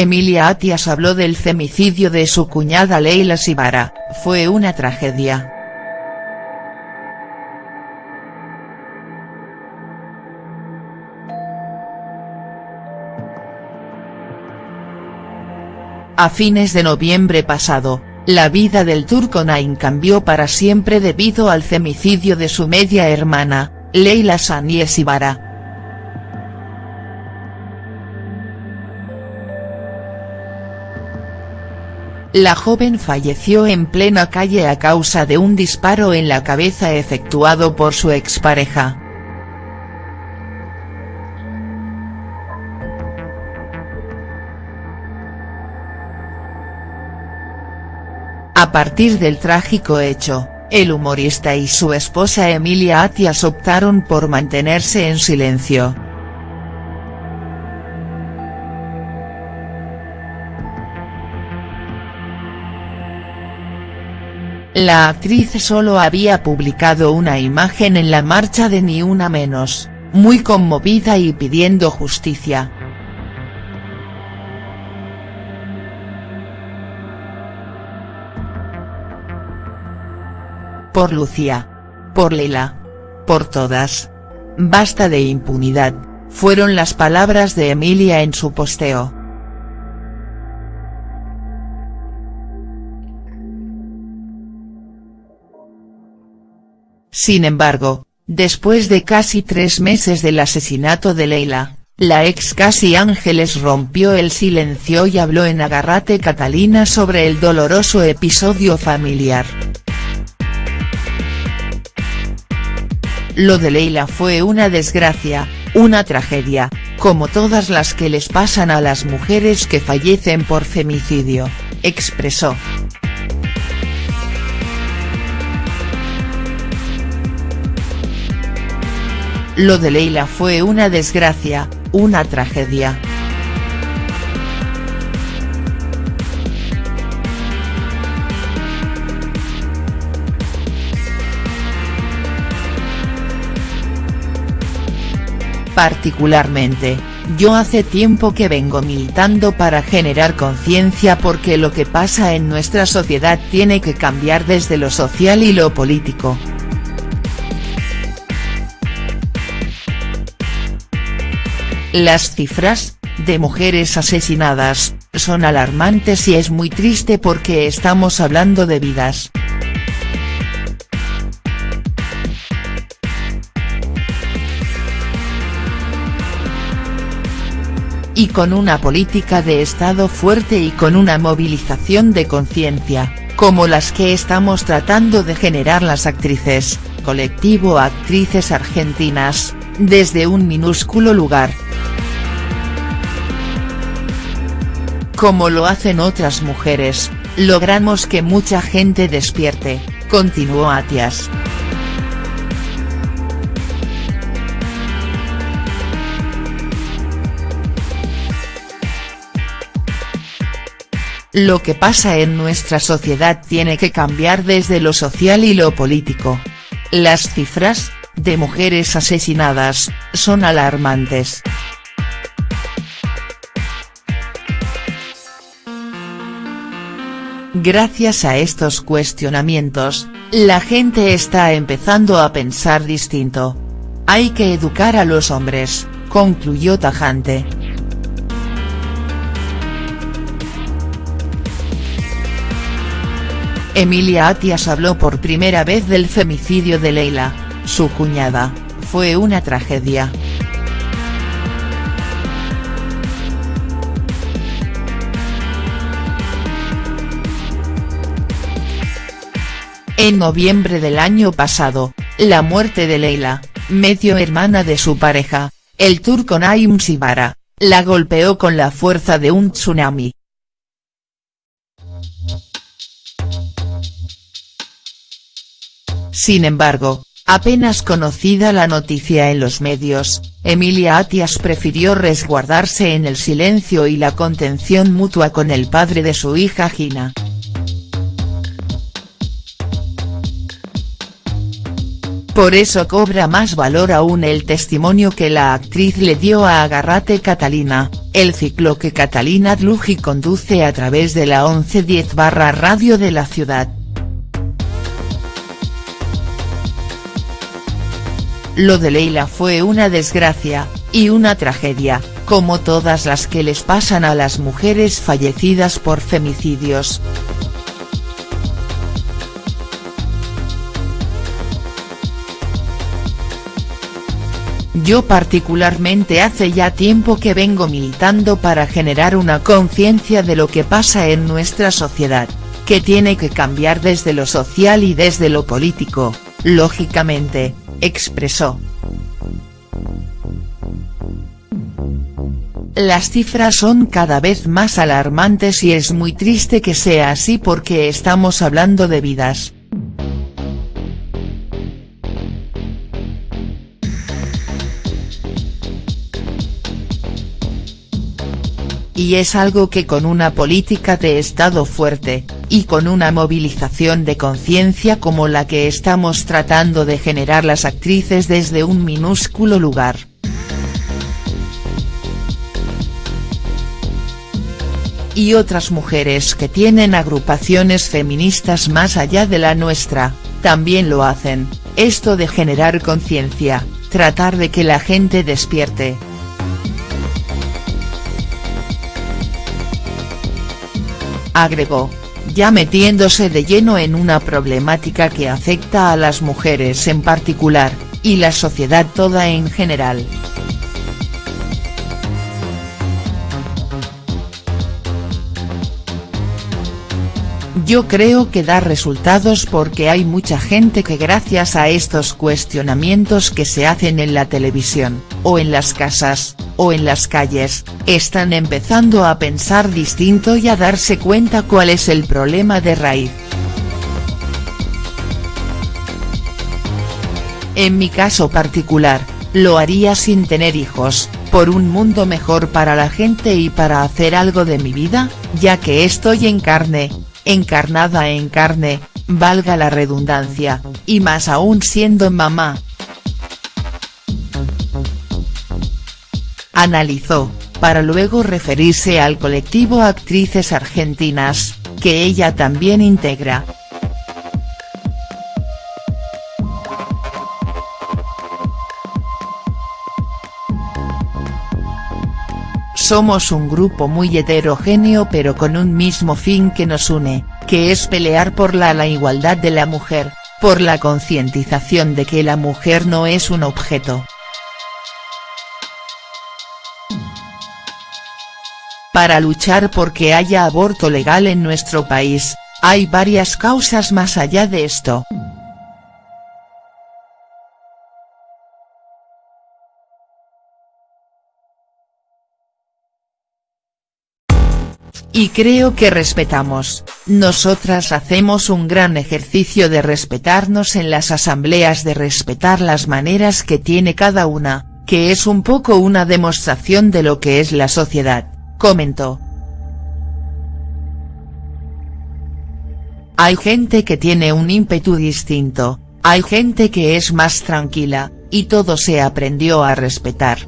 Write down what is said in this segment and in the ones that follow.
Emilia Atias habló del femicidio de su cuñada Leila Sibara, fue una tragedia. A fines de noviembre pasado, la vida del turco Naim cambió para siempre debido al femicidio de su media hermana, Leila Sanies Ibarra. La joven falleció en plena calle a causa de un disparo en la cabeza efectuado por su expareja. A partir del trágico hecho, el humorista y su esposa Emilia Atias optaron por mantenerse en silencio. La actriz solo había publicado una imagen en la marcha de Ni Una Menos, muy conmovida y pidiendo justicia. Por Lucía. Por Leila. Por todas. Basta de impunidad, fueron las palabras de Emilia en su posteo. Sin embargo, después de casi tres meses del asesinato de Leila, la ex Casi Ángeles rompió el silencio y habló en Agarrate Catalina sobre el doloroso episodio familiar. Lo de Leila fue una desgracia, una tragedia, como todas las que les pasan a las mujeres que fallecen por femicidio, expresó. Lo de Leila fue una desgracia, una tragedia. Particularmente, yo hace tiempo que vengo militando para generar conciencia porque lo que pasa en nuestra sociedad tiene que cambiar desde lo social y lo político. Las cifras, de mujeres asesinadas, son alarmantes y es muy triste porque estamos hablando de vidas. y con una política de Estado fuerte y con una movilización de conciencia, como las que estamos tratando de generar las actrices, colectivo Actrices Argentinas, desde un minúsculo lugar. Como lo hacen otras mujeres, logramos que mucha gente despierte, continuó Atias. Lo que pasa en nuestra sociedad tiene que cambiar desde lo social y lo político. Las cifras, de mujeres asesinadas, son alarmantes. Gracias a estos cuestionamientos, la gente está empezando a pensar distinto. Hay que educar a los hombres, concluyó tajante. Emilia Atias habló por primera vez del femicidio de Leila, su cuñada, fue una tragedia. En noviembre del año pasado, la muerte de Leila, medio hermana de su pareja, el turco Naim Sibara, la golpeó con la fuerza de un tsunami. Sin embargo, apenas conocida la noticia en los medios, Emilia Atias prefirió resguardarse en el silencio y la contención mutua con el padre de su hija Gina. Por eso cobra más valor aún el testimonio que la actriz le dio a Agarrate Catalina, el ciclo que Catalina Dluji conduce a través de la 1110 barra radio de la ciudad. Lo de Leila fue una desgracia, y una tragedia, como todas las que les pasan a las mujeres fallecidas por femicidios. Yo particularmente hace ya tiempo que vengo militando para generar una conciencia de lo que pasa en nuestra sociedad, que tiene que cambiar desde lo social y desde lo político, lógicamente, expresó. Las cifras son cada vez más alarmantes y es muy triste que sea así porque estamos hablando de vidas. Y es algo que con una política de Estado fuerte, y con una movilización de conciencia como la que estamos tratando de generar las actrices desde un minúsculo lugar. Y otras mujeres que tienen agrupaciones feministas más allá de la nuestra, también lo hacen, esto de generar conciencia, tratar de que la gente despierte, agregó, ya metiéndose de lleno en una problemática que afecta a las mujeres en particular, y la sociedad toda en general. Yo creo que da resultados porque hay mucha gente que gracias a estos cuestionamientos que se hacen en la televisión, o en las casas, o en las calles, están empezando a pensar distinto y a darse cuenta cuál es el problema de raíz. En mi caso particular, lo haría sin tener hijos, por un mundo mejor para la gente y para hacer algo de mi vida, ya que estoy en carne, encarnada en carne, valga la redundancia, y más aún siendo mamá, analizó, para luego referirse al colectivo Actrices Argentinas, que ella también integra. Somos un grupo muy heterogéneo pero con un mismo fin que nos une, que es pelear por la, la igualdad de la mujer, por la concientización de que la mujer no es un objeto, Para luchar porque haya aborto legal en nuestro país, hay varias causas más allá de esto. Y creo que respetamos, nosotras hacemos un gran ejercicio de respetarnos en las asambleas de respetar las maneras que tiene cada una, que es un poco una demostración de lo que es la sociedad comentó. Hay gente que tiene un ímpetu distinto, hay gente que es más tranquila, y todo se aprendió a respetar.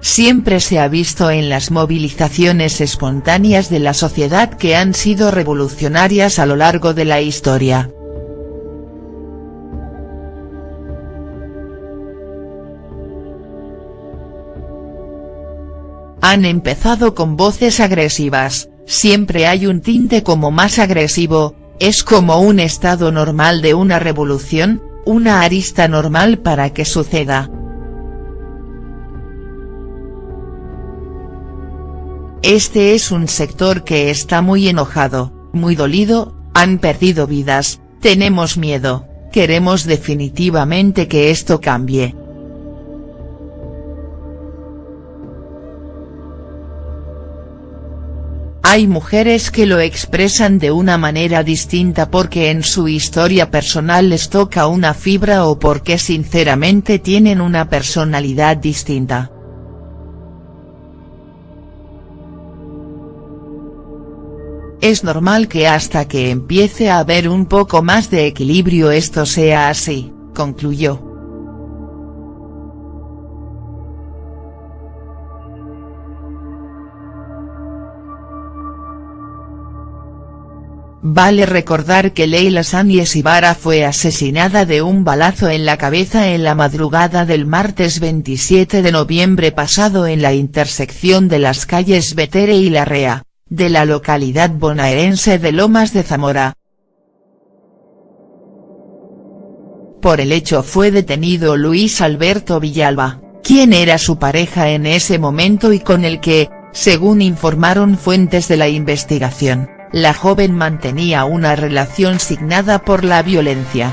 Siempre se ha visto en las movilizaciones espontáneas de la sociedad que han sido revolucionarias a lo largo de la historia. Han empezado con voces agresivas, siempre hay un tinte como más agresivo, es como un estado normal de una revolución, una arista normal para que suceda. Este es un sector que está muy enojado, muy dolido, han perdido vidas, tenemos miedo, queremos definitivamente que esto cambie. Hay mujeres que lo expresan de una manera distinta porque en su historia personal les toca una fibra o porque sinceramente tienen una personalidad distinta. es normal que hasta que empiece a haber un poco más de equilibrio esto sea así, concluyó. Vale recordar que Leila Sánchez Ibarra fue asesinada de un balazo en la cabeza en la madrugada del martes 27 de noviembre pasado en la intersección de las calles Betere y Larrea, de la localidad bonaerense de Lomas de Zamora. Por el hecho fue detenido Luis Alberto Villalba, quien era su pareja en ese momento y con el que, según informaron fuentes de la investigación la joven mantenía una relación signada por la violencia.